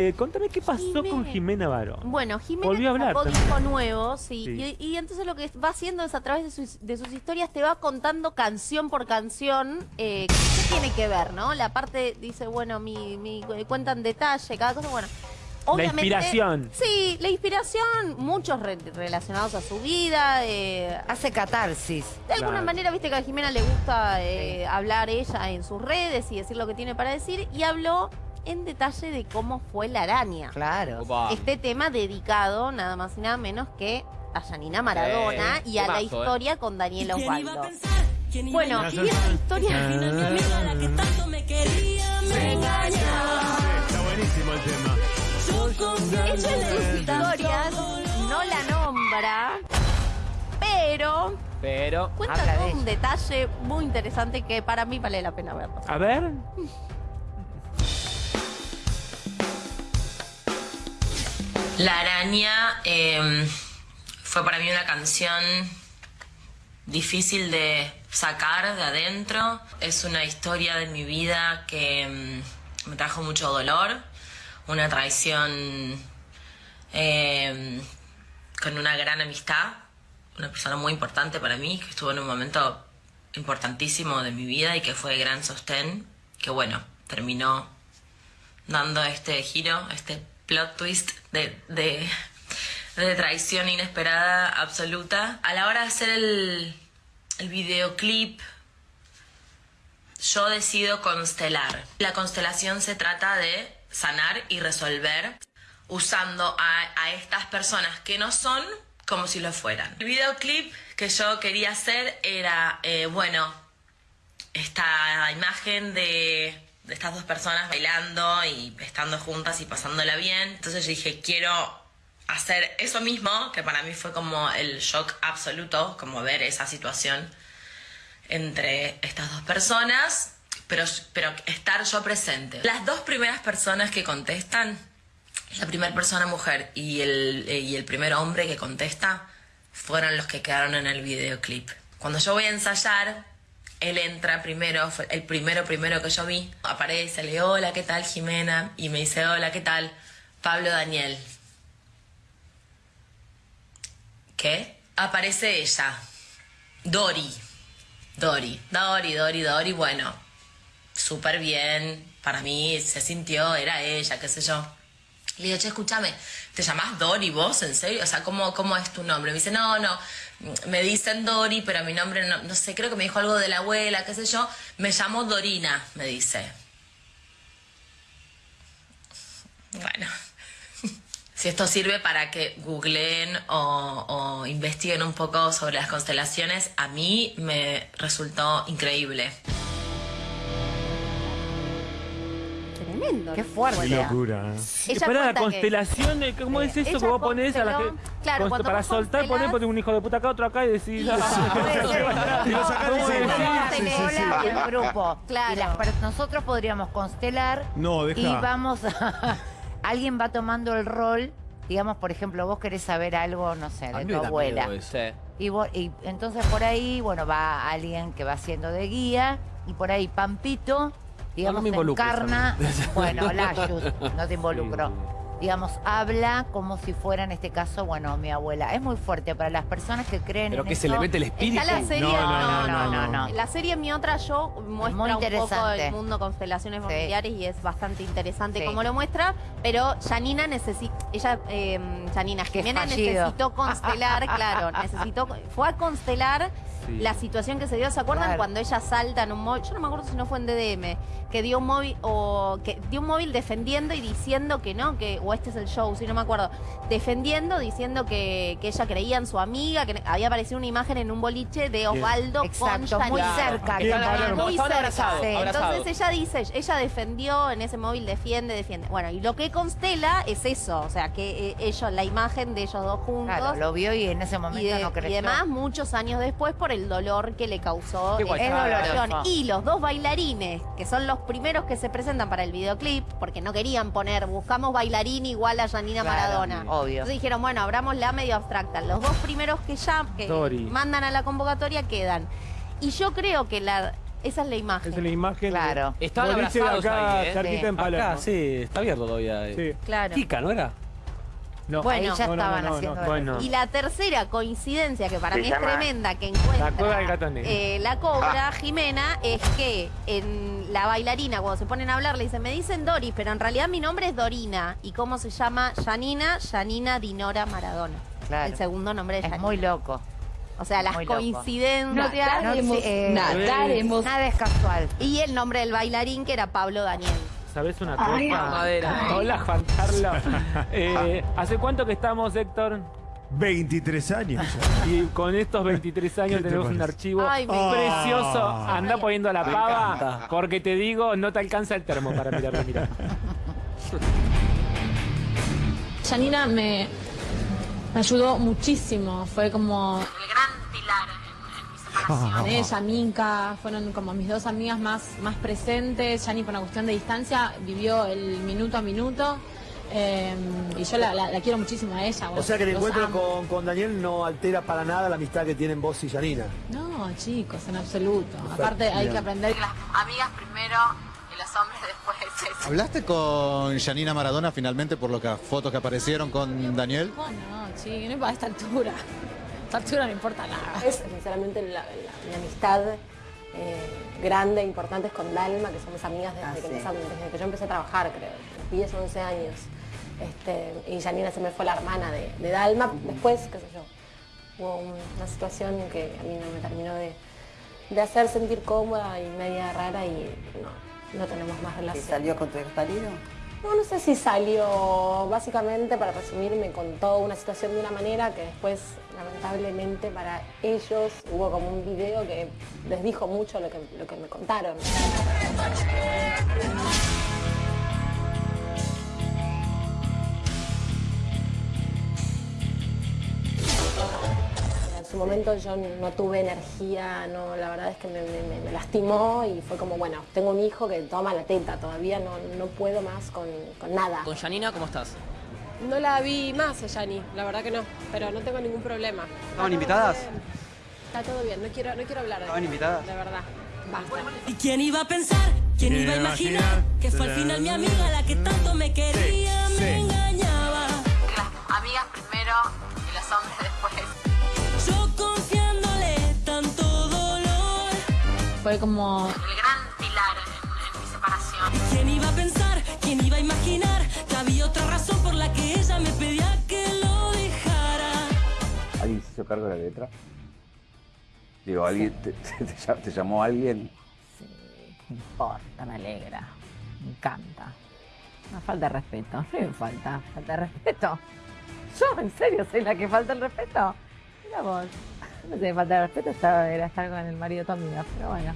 Eh, contame qué pasó con Jimena Barón. Bueno, Jimena Volvió a hablar sacó también. disco nuevo, sí. Sí. Y, y entonces lo que va haciendo es a través de sus, de sus historias te va contando canción por canción eh, qué tiene que ver, ¿no? La parte dice, bueno, mi, mi cuenta en detalle, cada cosa, bueno. Obviamente, inspiración. Sí, la inspiración, muchos re- relacionados a su vida. eh, Hace catarsis. de alguna Claro. manera, viste que a Jimena le gusta eh, hablar ella en sus redes y decir lo que tiene para decir. Y habló en detalle de cómo fue la araña. Claro. Opa. Este tema dedicado nada más y nada menos que a Janina Maradona Eh, y a la temazo, historia con Daniel ¿Quién iba a Osvaldo. pensar? ¿Quién iba Bueno, a y esta historia... Mi amiga, la que tanto me quería, me engañaba. Está buenísimo el tema. Yo confié Ella en sus historias no la nombra, pero Pero. cuenta de un detalle muy interesante que para mí vale la pena verlo. A ver. La araña eh, fue para mí una canción difícil de sacar de adentro. Es una historia de mi vida que mm, me trajo mucho dolor, una traición eh, con una gran amistad, una persona muy importante para mí, que estuvo en un momento importantísimo de mi vida y que fue gran sostén, que bueno, terminó dando este giro, este plot twist de, de, traición inesperada absoluta. A la hora de hacer el, el videoclip, yo decido constelar. La constelación se trata de sanar y resolver usando a, a estas personas que no son como si lo fueran. El videoclip que yo quería hacer era, eh, bueno, esta imagen de estas dos personas bailando y estando juntas y pasándola bien. Entonces yo dije, quiero hacer eso mismo, que para mí fue como el shock absoluto, como ver esa situación entre estas dos personas, pero, pero estar yo presente. Las dos primeras personas que contestan, la primera persona mujer y el, eh, y el primer hombre que contesta, fueron los que quedaron en el videoclip. Cuando yo voy a ensayar, él entra primero, fue el primero primero que yo vi, aparece, le hola, ¿qué tal Jimena? Y me dice, hola, ¿qué tal? Pablo Daniel. ¿Qué? Aparece ella, Dori. Dori, Dori, Dori, Dori, bueno, súper bien, para mí se sintió, era ella, qué sé yo. Le digo, che, escúchame, ¿te llamás Dori vos, en serio? O sea, ¿cómo, cómo es tu nombre? Me dice, no, no, me dicen Dori, pero mi nombre no, no sé, creo que me dijo algo de la abuela, qué sé yo. Me llamo Dorina, me dice. Bueno, si esto sirve para que googleen o, o investiguen un poco sobre las constelaciones, a mí me resultó increíble. Tremendo. Qué Qué fuerte. locura. Ella Para la que- constelación, eh, ¿cómo es eso que vos ponés a la gente? claro, Const- cuando para soltar, ponés, constelás- ponés un hijo de puta acá, otro acá y decís. Y lo sí. el grupo. Claro. Y las nosotros podríamos constelar No, deja. y vamos a... Alguien va tomando el rol, digamos, por ejemplo, vos querés saber algo, no sé, A de mí tu abuela. Sí. Y, vos- y entonces por ahí, bueno, va alguien que va haciendo de guía y por ahí Pampito, digamos, me a encarna, bueno, Layus, no te involucro. Digamos, habla como si fuera en este caso, bueno, mi abuela. Es muy fuerte para las personas que creen Pero en que se le mete el espíritu. Está la serie, No, no, no, no, no, no. La serie Mi Otra Yo muestra Muy un poco el mundo constelaciones Sí. familiares y es bastante interesante Sí. como lo muestra, pero Janina necesita, ella, eh, Janina fallido. necesitó constelar, claro, necesitó, fue a constelar Sí. la situación que se dio, ¿se acuerdan Claro. cuando ella salta en un móvil? Yo no me acuerdo si no fue en DDM, que dio un móvil o que dio un móvil defendiendo y diciendo que no, que o este es el show, si no me acuerdo, defendiendo diciendo que, que ella creía en su amiga, que había aparecido una imagen en un boliche de Osvaldo Exacto, con muy cerca. Bien. Muy cerca. Sí. Entonces ella dice, ella defendió en ese móvil, defiende, defiende. Bueno, y lo que constela es eso, o sea, que eh, ellos, la imagen de ellos dos juntos. Claro, lo vio y en ese momento y, de- no y creció. además muchos años después por el dolor que le causó Qué. Es doloroso. y los dos bailarines que son los primeros que se presentan para el videoclip porque no querían poner buscamos bailarín igual a Janina Claro, Maradona obvio. entonces dijeron bueno abramos la medio abstracta los dos primeros que ya que mandan a la convocatoria quedan y yo creo que la Esa es la imagen. Esa es la imagen. Claro. de- Estaban abrazados acá, ahí, ¿eh? cerquita Sí. en Palermo. Acá, sí, está abierto todavía. eh. Sí. Claro. Kika, ¿no era? No. Bueno. Ahí ya No, estaban no, no, haciendo no. Bueno. Y la tercera coincidencia, que para Se mí llama es tremenda, que encuentra La cueva del gato negro. eh, la cobra, Jimena, es que en la bailarina, cuando se ponen a hablar, le dicen, me dicen Doris, pero en realidad mi nombre es Dorina. ¿Y cómo se llama? Janina, Janina Dinora Maradona. Claro. El segundo nombre de Es Janina. muy loco. O sea, las muy coincidencias. No, eh. Nada es casual. Y el nombre del bailarín, que era Pablo Daniel. ¿Sabes una cosa? Madera. Hola, Juan Carlos. Eh, ¿Hace cuánto que estamos, Héctor? 23 años. Y con estos 23 años ¿Qué te tenemos un archivo Ay, precioso. Ah. Anda poniendo la pava, encanta. porque te digo, no te alcanza el termo para mirarlo, mira. Janina me, me ayudó muchísimo. Fue como El gran pilar en, mi separación. ella, Minka, fueron como mis dos amigas más, más presentes. Yani por una cuestión de distancia vivió el minuto a minuto. eh, y yo la, la- la quiero muchísimo a ella. O sea que el encuentro con, con Daniel no altera para nada la amistad que tienen vos y Janina. No, chicos, en absoluto. Aparte hay que aprender Las amigas primero y los hombres después. ¿Hablaste con Janina Maradona finalmente por lo que fotos que aparecieron con Daniel? Oh, no, sí, no a esta altura. Altura no importa nada. Es sinceramente la, la- mi amistad eh, grande, importante es con Dalma, que somos amigas desde, Ah, que, sí. empezamos, desde que yo empecé a trabajar, creo, 10, 11 años. Este, y Janina se me fue la hermana de, de Dalma. Después, qué sé yo, hubo un- una situación que a mí no me terminó de, de hacer sentir cómoda y media rara y no, no tenemos más relación. salió con tu ex marido? No, no sé si salió, básicamente para resumir, me contó una situación de una manera que después, lamentablemente para ellos, hubo como un video que les dijo mucho lo que, lo que me contaron. Su momento yo no tuve energía, no, la verdad es que me, me- me lastimó y fue como, bueno, tengo un hijo que toma la teta, todavía no, no puedo más con, con nada. Con Janina, ¿cómo estás? No la vi más a Yani, la verdad que no, pero no tengo ningún problema. ¿Estaban invitadas? Está todo bien, no quiero, no quiero hablar de ¿Estaban invitadas? De verdad, basta. ¿Y quién iba a pensar? ¿Quién iba a imaginar? Que fue al final mi amiga la que tanto me quería, Sí, sí. me engañaba. Fue como El gran pilar en, en mi separación. ¿Quién iba a pensar? ¿Quién iba a imaginar? Que había otra razón por la que ella me pedía que lo dejara. ¿Alguien se hizo cargo de la letra? Digo, ¿alguien te, te- te llam- te llamó alguien? Sí, me importa, me alegra. Me encanta. Una falta de respeto. No falta. Falta de respeto. Yo, en serio, soy la que falta el respeto. Mira vos. No sé, falta de respeto estaba- era estar con el marido de tu amiga. Pero bueno,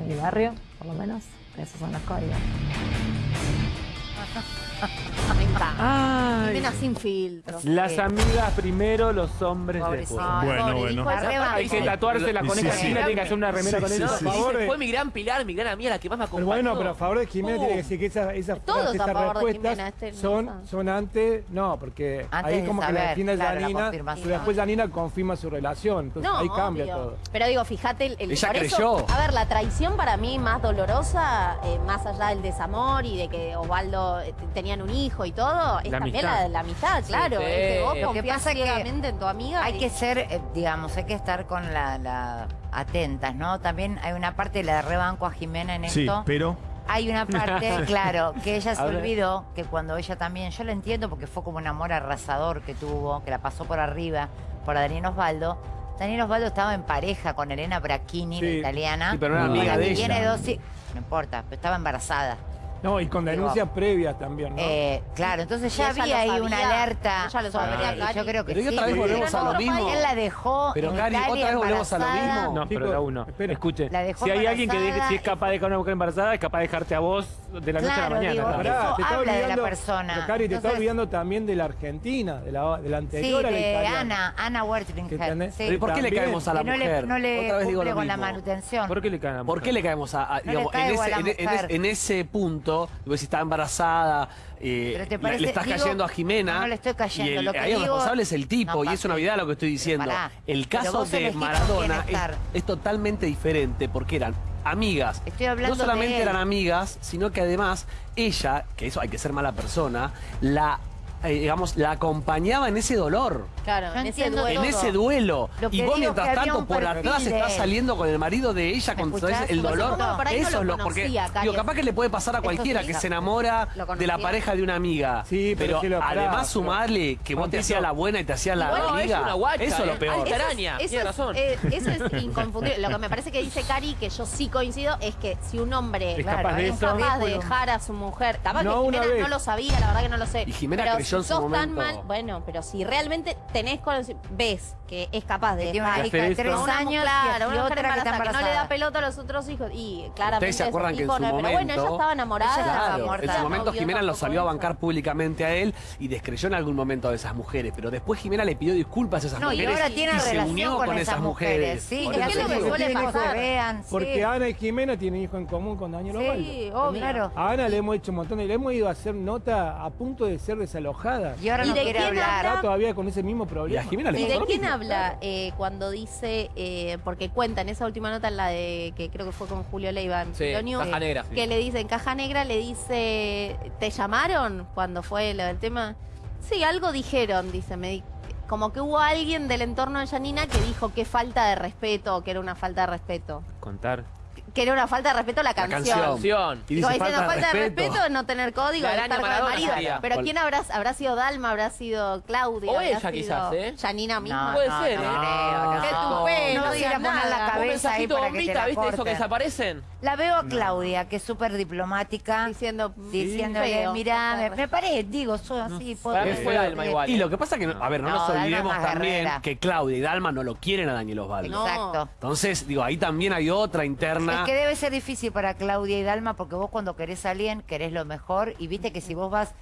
en mi barrio, por lo menos, esos son los códigos. Me encanta. Ay. Jimena sin filtro. Las Sí. amigas primero, los hombres después. Ay, Bueno, pobre, bueno. dijo Hay que tatuársela con Sí, esa sí. china, tiene que hacer una remera Sí, con sí, eso. sí. por favor. Fue mi gran pilar, mi gran amiga, la que más me Pero acompañó. bueno, pero a favor de Jimena tiene que decir que esas esa Todos frases, a esas favor de respuestas Jimena, este no son, sabe. son antes, no, porque Antes ahí de como que saber, la define claro, la Janina, confirmación. pero después Janina confirma su relación, entonces No, ahí cambia obvio. todo. Pero digo, fíjate, el, el- Ella por eso, creyó. a ver, la traición para mí más dolorosa, eh, más allá del desamor y de que Osvaldo eh, tenían un hijo y todo, es La también amistad. la, la amistad, claro. sí. Es que vos Lo que pasa que ciegamente en tu amiga. Hay y- que ser, eh, digamos, hay que estar con la, la- atentas, ¿no? También hay una parte de la rebanco a Jimena en Sí, esto. pero Hay una parte, claro, que ella se olvidó que cuando ella también, yo la entiendo porque fue como un amor arrasador que tuvo, que la pasó por arriba por a Daniel Osvaldo. Daniel Osvaldo estaba en pareja con Elena Bracchini, la Sí. italiana. Sí, pero no era amiga la de que ella. tiene dos No importa, pero estaba embarazada. No, y con denuncias previas también, ¿no? Eh, claro, entonces ya había lo ahí sabía. una alerta. Ella lo sobre- sabía, Cari. Yo creo que Pero y sí. otra vez volvemos a lo mismo. Él la dejó Pero, Cari, otra vez volvemos a lo mismo. No, pero da uno. espera. Escuche, La dejó si hay alguien que deje- embarazada si es capaz de dejar a una mujer embarazada, es capaz de dejarte a vos de la noche a la Claro, mañana. digo, claro. eso Te está habla de la olvidando- persona. pero, Cari, te está olvidando también de la Argentina, de la, de la Sí, anterior a la de. Ana, Ana ¿Qué Wertlinger. tenés? Sí. Pero ¿y por qué le caemos a la mujer? no le Otra vez digo cumple lo con la manutención. ¿Por qué le caen a la ¿Por mujer? qué le caemos a, en, ese, la punto, digo, si está embarazada, eh, te parece- le estás digo, cayendo a Jimena. no, le estoy cayendo, Y el, lo que ahí el responsable es el tipo, No, y es una vida lo que estoy diciendo. Pará. El caso vos de Maradona es, totalmente diferente, porque eran amigas. Estoy hablando no solamente de eran amigas, sino que además ella, que eso hay que ser mala persona, la eh, digamos, la acompañaba en ese dolor. Claro, en ese duelo. En ese duelo. Y vos, mientras tanto, por atrás estás saliendo con el marido de ella, ¿Me con el dolor. no, por ahí no Eso lo es lo porque. Digo, capaz que le puede pasar a cualquiera sí. que se enamora de la pareja de una amiga. Sí, pero además pero- sumarle que vos te hacías la buena y te hacías la amiga. No, es una guacha, eso es lo eh. peor. Ay, Eso es- araña, eso, tiene es, razón. eh, eso es inconfundible. Lo que me parece que dice Cari, que yo sí coincido, es que si un hombre Es capaz de es eso. capaz de dejar a su mujer, capaz que Jimena no lo sabía, la verdad que no lo sé. Y Jimena creyó en si su sos tan momento. mal, bueno, pero si realmente tenés ves que es capaz de tiene una dejar hija de a tres una años claro, y una mujer otra que está embarazada, que no le embarazada. da pelota a los otros hijos y claramente Ustedes se acuerdan que en su no- momento. pero bueno, ella estaba enamorada, Ella estaba Claro, muerta. en su momento Jimena lo salió a eso. bancar públicamente a él y descreyó en algún momento a esas mujeres. Pero después Jimena le pidió disculpas a esas No, y mujeres. ahora tiene y se unió con, con esas mujeres. Sí, es lo que suele hijos pasar. vean. Porque sí. Ana y Jimena tienen hijo en común con Daniel Osvaldo. Sí, obvio. Claro. A Ana le hemos hecho un montón de... Le hemos ido a hacer nota a punto de ser desalojada. Y ahora ¿Y no quiere hablar. todavía con ese mismo Y a problema. Jimena le ¿Y de quién mismo. habla eh, cuando dice, eh, porque cuenta en esa última nota, en la de que creo que fue con Julio Leiva en Sí, Caja Negra. que le dice, en Caja Negra le dice, ¿te llamaron cuando fue lo del tema? Sí, algo dijeron, dice, me di- como que hubo alguien del entorno de Janina que dijo que falta de respeto, que era una falta de respeto. Contar. Que era una falta de respeto la La canción. canción. Canción. Y dice diciendo, falta de falta de respeto. respeto es no tener código, La de estar con el marido. sería. Pero ¿quién habrá, habrá sido Dalma? ¿Habrá sido Claudia? O ¿Habrá ella sido quizás, ¿eh? Janina misma. No, Puede no, ser, no ¿eh? creo, no. Qué No, a a digas poner la nada. Un cabeza ahí que te la ¿viste? Eso que desaparecen. La veo a Claudia, que es súper diplomática, Diciendo, diciéndole, feo, mirá, me, me parece, digo, soy así, fue Dalma igual. Y lo que pasa que, a ver, no, No, nos olvidemos es también que Claudia y Dalma no lo quieren a Daniel Osvaldo. Exacto. Entonces, digo, ahí también hay otra interna. Es que debe ser difícil para Claudia y Dalma porque vos cuando querés a alguien querés lo mejor y viste que si vos vas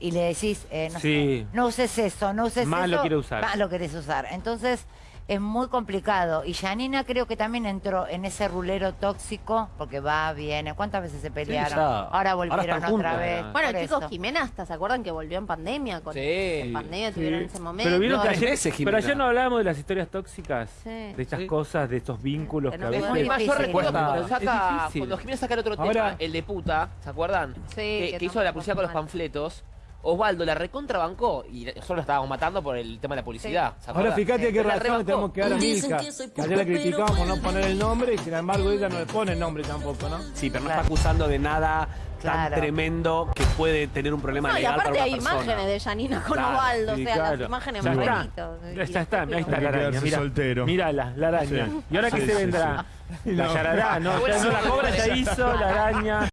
y le decís, eh, no, Sí. sé, no uses eso, no uses Más eso, lo quiere usar. más lo querés usar. Entonces es muy complicado. Y Janina creo que también entró en ese rulero tóxico porque va, viene. ¿Cuántas veces se pelearon? Ahora volvieron otra vez. Bueno, chicos, eso. Jimena hasta se acuerdan que volvió en pandemia. Con, Sí. En pandemia tuvieron ese momento. Pero vieron que ayer, pero Jimena. ayer no hablábamos de las historias tóxicas, Sí. de estas Sí. cosas, de estos vínculos Que a me veces... Muy más, yo difícil. recuerdo que cuando, saca, difícil. cuando Jimena saca el otro Ahora- tema, el de puta, ¿se acuerdan? Sí, que, que que hizo la publicidad con los panfletos. Osvaldo la recontrabancó y nosotros lo estábamos matando por el tema de la publicidad. ¿se Ahora fíjate qué Pero la razón tenemos que dar a Milka. que ayer la criticamos no poner el nombre y sin embargo ella no le pone el nombre tampoco, ¿no? Sí, pero no Claro. está acusando de nada Claro. tan tremendo que puede tener un problema No, y legal aparte para hay una persona. imágenes de Janina con Claro, Osvaldo, o Sí, sea, claro. las imágenes Ya más. Ya está, está, ahí está la araña. Mira, soltero. mírala, la araña. Sí. ¿Y ahora qué Sí, se sí, vendrá? sí. La No. yarará, no, ya no, la cobra ya hizo, la araña.